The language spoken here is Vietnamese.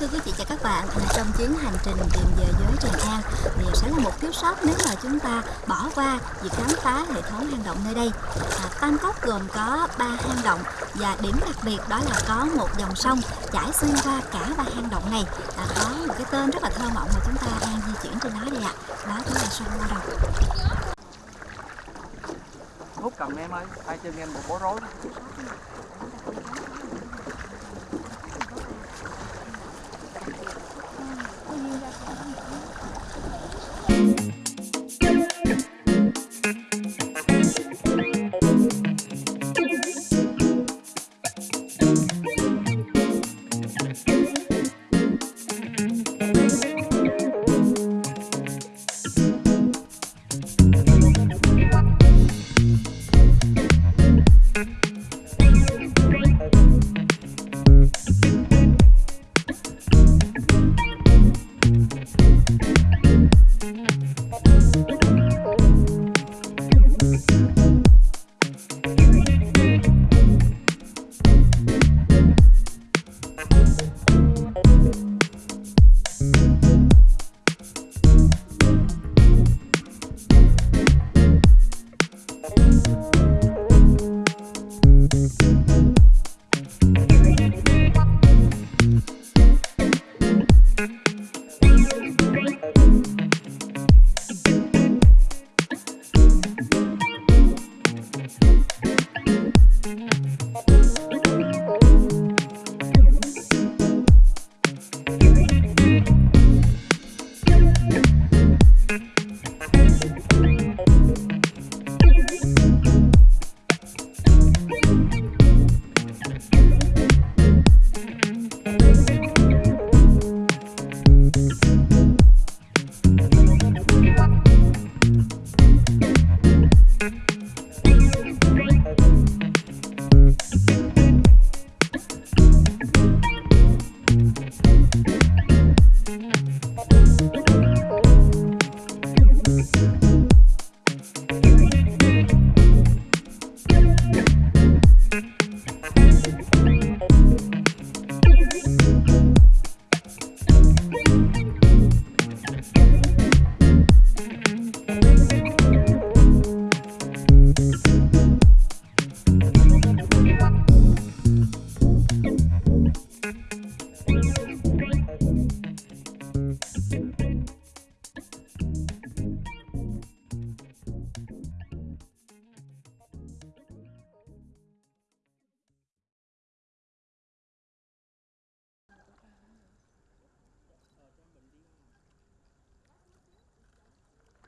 Thưa quý vị và các bạn, trong chuyến hành trình tìm về giới Tràng An thì sẽ là một thiếu sót nếu mà chúng ta bỏ qua việc khám phá hệ thống hang động nơi đây. À, Tam Cốc gồm có 3 hang động và điểm đặc biệt đó là có một dòng sông chảy xuyên qua cả ba hang động này. À, có một cái tên rất là thơ mộng mà chúng ta đang di chuyển trên nó đây ạ. Đó chính là sông Lao cầm em ơi ai chân em một bó rối